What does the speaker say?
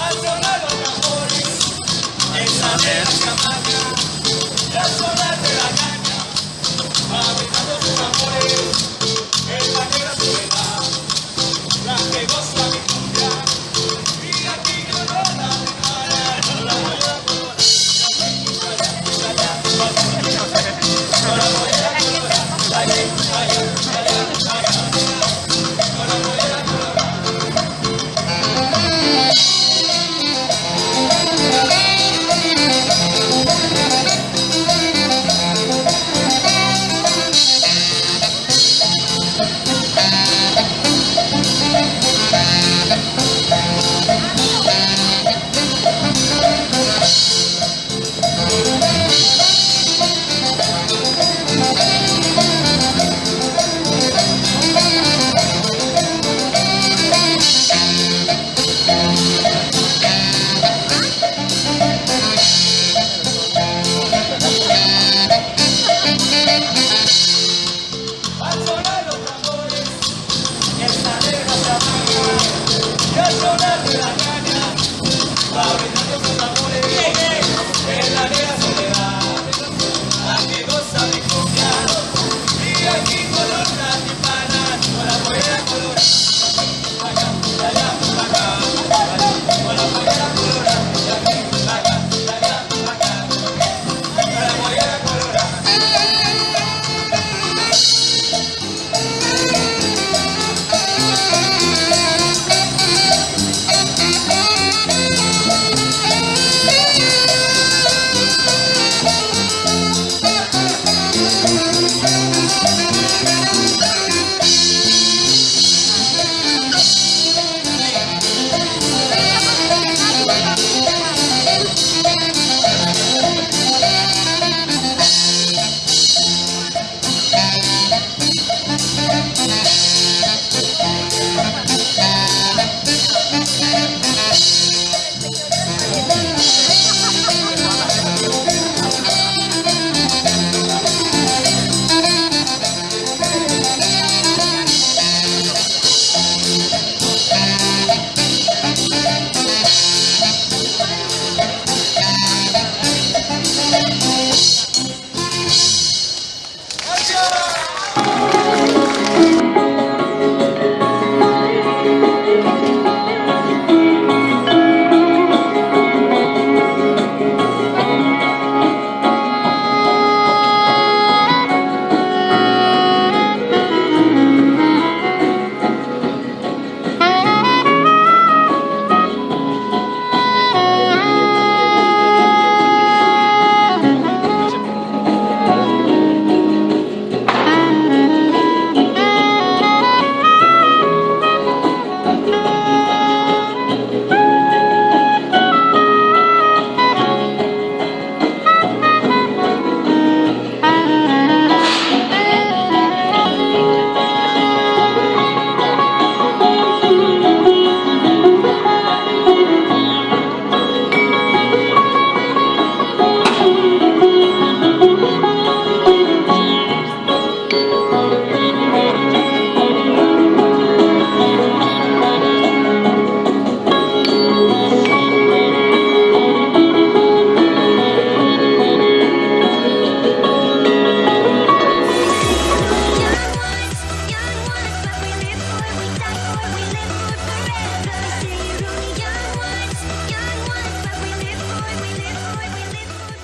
Al sonar los em en la de las